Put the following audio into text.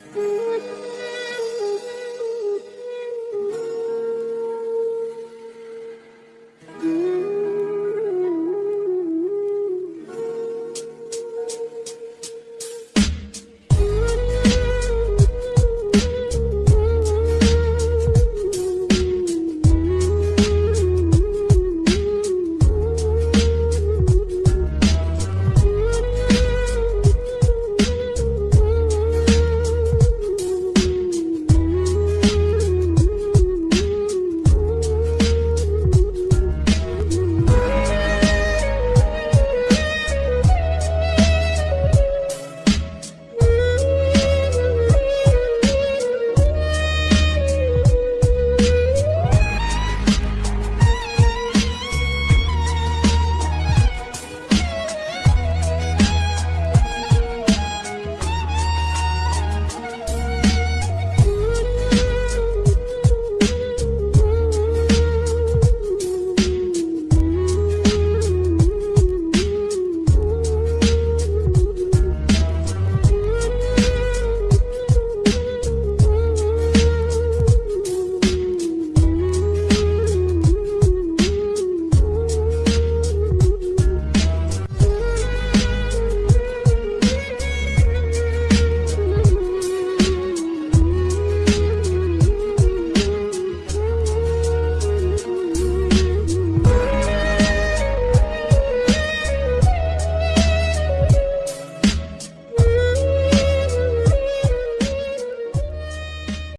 ¡Gracias!